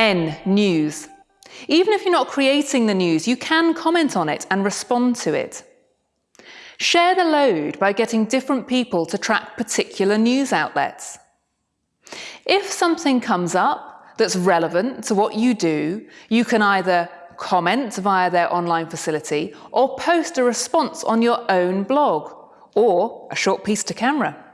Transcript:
N. News. Even if you're not creating the news, you can comment on it and respond to it. Share the load by getting different people to track particular news outlets. If something comes up that's relevant to what you do, you can either comment via their online facility or post a response on your own blog or a short piece to camera.